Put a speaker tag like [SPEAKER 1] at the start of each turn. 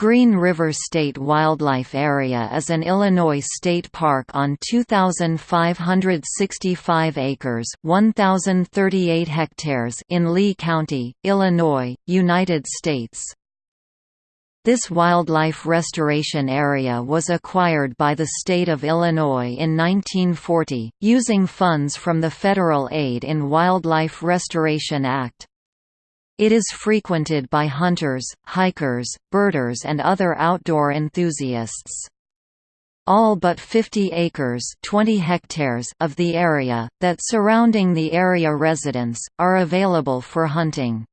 [SPEAKER 1] Green River State Wildlife Area is an Illinois state park on 2,565 acres 1,038 hectares in Lee County, Illinois, United States. This wildlife restoration area was acquired by the state of Illinois in 1940, using funds from the Federal Aid in Wildlife Restoration Act. It is frequented by hunters, hikers, birders and other outdoor enthusiasts. All but 50 acres 20 hectares of the area, that surrounding the area residents, are available for hunting.